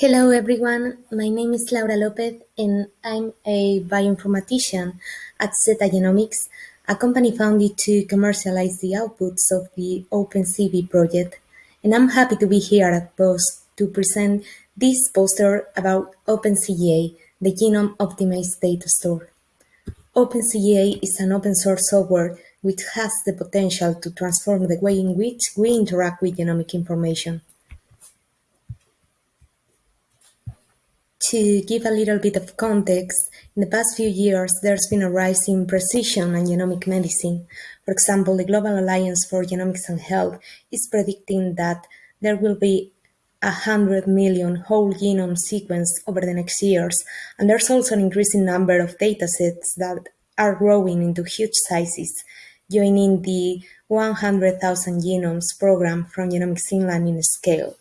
Hello everyone, my name is Laura Lopez and I'm a bioinformatician at Zetta Genomics, a company founded to commercialize the outputs of the OpenCB project. And I'm happy to be here at POST to present this poster about OpenCGA, the Genome Optimized Data Store. OpenCGA is an open source software which has the potential to transform the way in which we interact with genomic information. To give a little bit of context, in the past few years there's been a rise in precision and genomic medicine. For example, the Global Alliance for Genomics and Health is predicting that there will be a hundred million whole genome sequenced over the next years, and there's also an increasing number of datasets that are growing into huge sizes, joining the 100,000 genomes program from Genomics England in scale.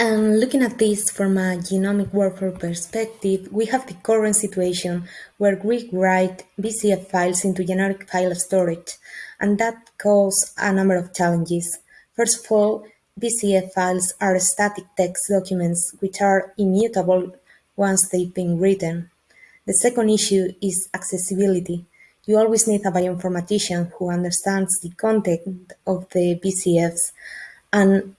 And looking at this from a genomic workflow perspective, we have the current situation where we write VCF files into generic file storage, and that causes a number of challenges. First of all, VCF files are static text documents which are immutable once they've been written. The second issue is accessibility. You always need a bioinformatician who understands the content of the VCFs and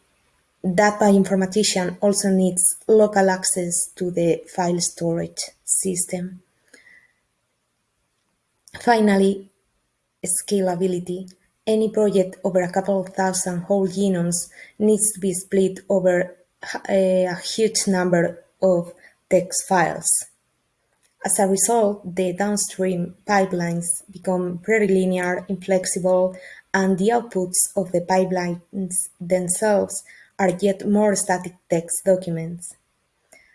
that bioinformatician also needs local access to the file storage system. Finally, scalability. Any project over a couple of thousand whole genomes needs to be split over a, a huge number of text files. As a result, the downstream pipelines become very linear, inflexible, and the outputs of the pipelines themselves are yet more static text documents.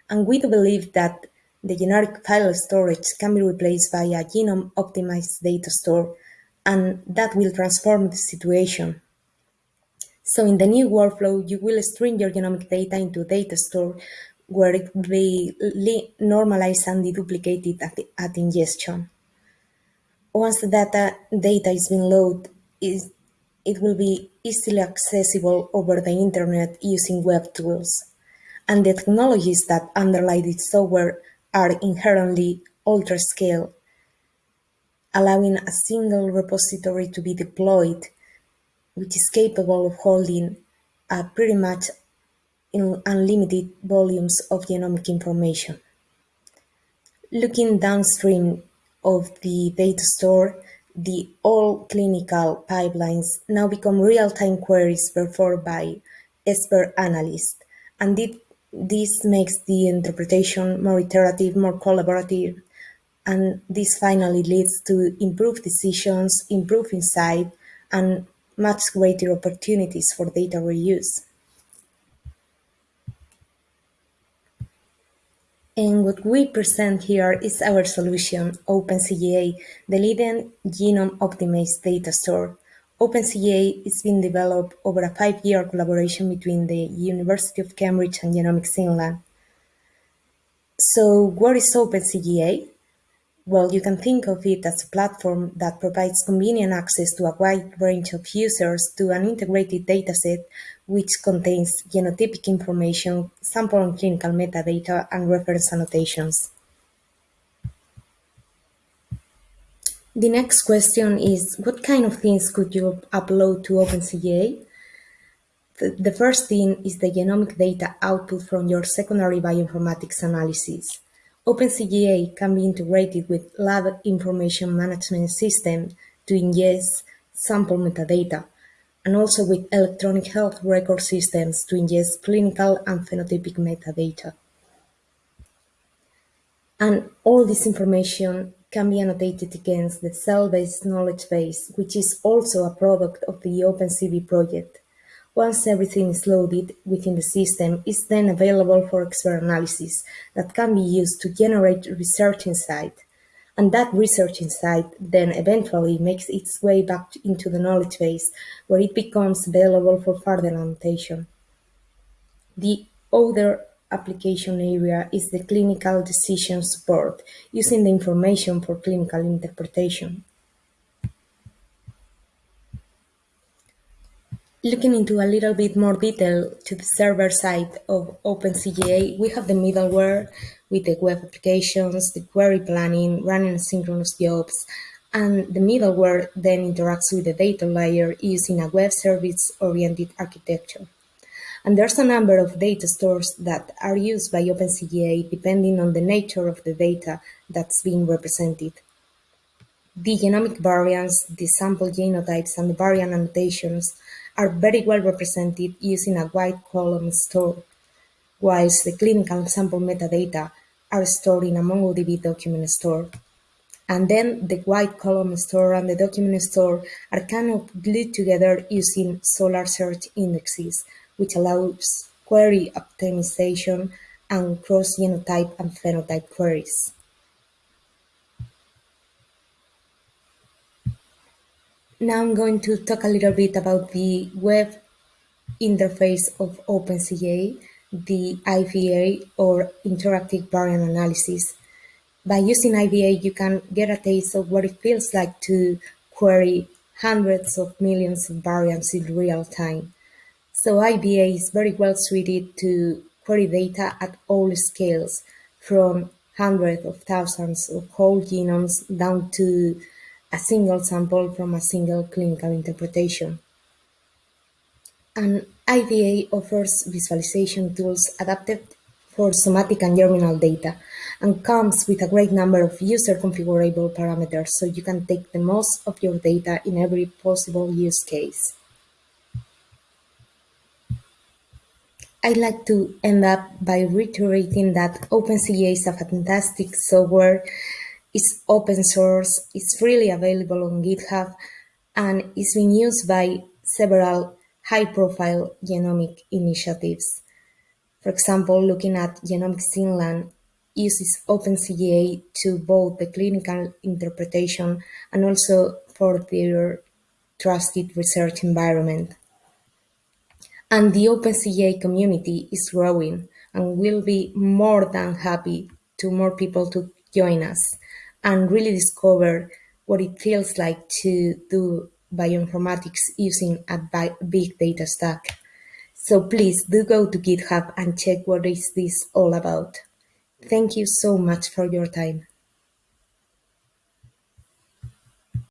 And we do believe that the generic file storage can be replaced by a genome-optimized data store, and that will transform the situation. So in the new workflow, you will stream your genomic data into data store where it will be normalized and deduplicated at, at ingestion. Once the data, data is being loaded, it will be easily accessible over the internet using web tools, and the technologies that underlie this software are inherently ultra-scale, allowing a single repository to be deployed, which is capable of holding a pretty much unlimited volumes of genomic information. Looking downstream of the data store, the all clinical pipelines now become real-time queries performed by expert analysts, and it, this makes the interpretation more iterative, more collaborative, and this finally leads to improved decisions, improved insight, and much greater opportunities for data reuse. And what we present here is our solution, OpenCGA, the leading genome-optimized data store. OpenCGA is being developed over a five-year collaboration between the University of Cambridge and Genomics England. So what is OpenCGA? Well, you can think of it as a platform that provides convenient access to a wide range of users to an integrated dataset which contains genotypic information, sample and clinical metadata, and reference annotations. The next question is, what kind of things could you upload to OpenCGA? The, the first thing is the genomic data output from your secondary bioinformatics analysis. OpenCGA can be integrated with lab information management system to ingest sample metadata, and also with electronic health record systems to ingest clinical and phenotypic metadata. And all this information can be annotated against the CellBase knowledge base, which is also a product of the OpenCB project. Once everything is loaded within the system, it's then available for expert analysis that can be used to generate research insight. And that research insight then eventually makes its way back into the knowledge base, where it becomes available for further annotation. The other application area is the clinical decision support, using the information for clinical interpretation. Looking into a little bit more detail to the server side of OpenCGA, we have the middleware with the web applications, the query planning, running synchronous jobs, and the middleware then interacts with the data layer using a web service-oriented architecture. And there's a number of data stores that are used by OpenCGA depending on the nature of the data that's being represented. The genomic variants, the sample genotypes, and the variant annotations are very well represented using a wide column store, whilst the clinical sample metadata are stored in a MongoDB document store. And then the wide column store and the document store are kind of glued together using Solr search indexes, which allows query optimization and cross-genotype and phenotype queries. Now I'm going to talk a little bit about the web interface of OpenCGA, the IVA or Interactive Variant Analysis. By using IVA, you can get a taste of what it feels like to query hundreds of millions of variants in real time. So IVA is very well suited to query data at all scales, from hundreds of thousands of whole genomes down to a single sample from a single clinical interpretation. And IVA offers visualization tools adapted for somatic and germinal data and comes with a great number of user configurable parameters so you can take the most of your data in every possible use case. I'd like to end up by reiterating that OpenCGA is a fantastic software it's open source, it's freely available on GitHub, and it's been used by several high-profile genomic initiatives. For example, looking at Genomics Finland uses OpenCGA to both the clinical interpretation and also for their trusted research environment. And the OpenCGA community is growing and will be more than happy to more people to join us and really discover what it feels like to do bioinformatics using a big data stack. So please do go to GitHub and check what is this all about. Thank you so much for your time.